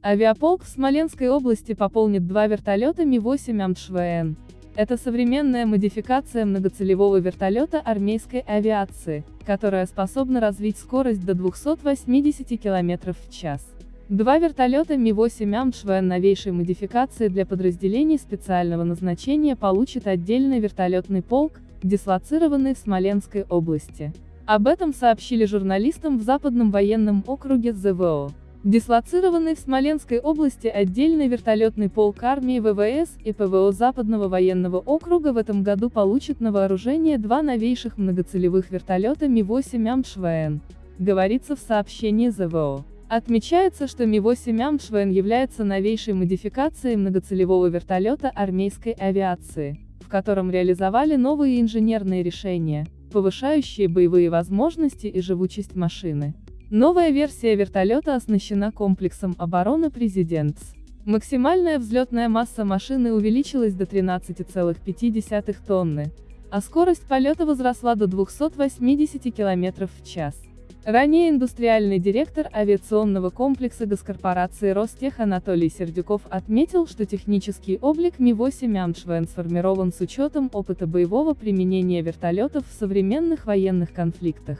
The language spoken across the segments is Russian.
Авиаполк в Смоленской области пополнит два вертолета Ми-8 АМШВН. Это современная модификация многоцелевого вертолета армейской авиации, которая способна развить скорость до 280 км в час. Два вертолета Ми-8 АМШВН новейшей модификации для подразделений специального назначения получит отдельный вертолетный полк, дислоцированный в Смоленской области. Об этом сообщили журналистам в Западном военном округе ЗВО. Дислоцированный в Смоленской области отдельный вертолетный полк армии ВВС и ПВО Западного военного округа в этом году получит на вооружение два новейших многоцелевых вертолета Ми-8 АМШВН, говорится в сообщении ЗВО. Отмечается, что Ми-8 АМШВН является новейшей модификацией многоцелевого вертолета армейской авиации, в котором реализовали новые инженерные решения, повышающие боевые возможности и живучесть машины. Новая версия вертолета оснащена комплексом обороны «Президентс». Максимальная взлетная масса машины увеличилась до 13,5 тонны, а скорость полета возросла до 280 км в час. Ранее индустриальный директор авиационного комплекса госкорпорации Ростех Анатолий Сердюков отметил, что технический облик Ми-8 Амшвен сформирован с учетом опыта боевого применения вертолетов в современных военных конфликтах.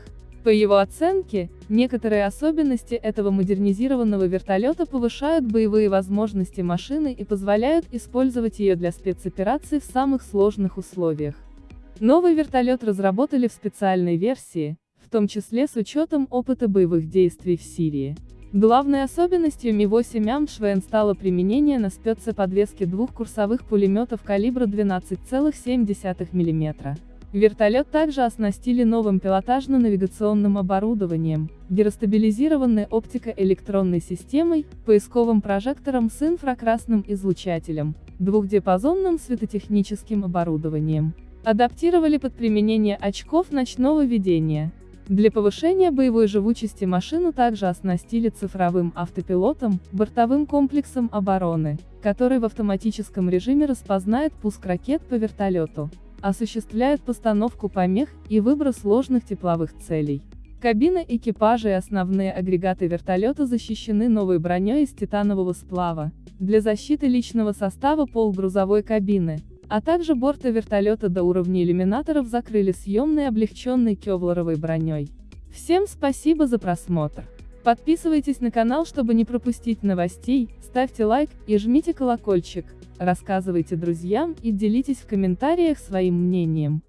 По его оценке, некоторые особенности этого модернизированного вертолета повышают боевые возможности машины и позволяют использовать ее для спецопераций в самых сложных условиях. Новый вертолет разработали в специальной версии, в том числе с учетом опыта боевых действий в Сирии. Главной особенностью Ми-8 Амшвен стало применение на спецеподвеске двух курсовых пулеметов калибра 12,7 мм. Вертолет также оснастили новым пилотажно-навигационным оборудованием, гиростабилизированной оптико-электронной системой, поисковым прожектором с инфракрасным излучателем, двухдиапазонным светотехническим оборудованием. Адаптировали под применение очков ночного видения. Для повышения боевой живучести машину также оснастили цифровым автопилотом, бортовым комплексом обороны, который в автоматическом режиме распознает пуск ракет по вертолету осуществляет постановку помех и выброс ложных тепловых целей. Кабина экипажа и основные агрегаты вертолета защищены новой броней из титанового сплава, для защиты личного состава пол грузовой кабины, а также борта вертолета до уровня иллюминаторов закрыли съемной облегченной кевларовой броней. Всем спасибо за просмотр. Подписывайтесь на канал, чтобы не пропустить новостей, ставьте лайк и жмите колокольчик, рассказывайте друзьям и делитесь в комментариях своим мнением.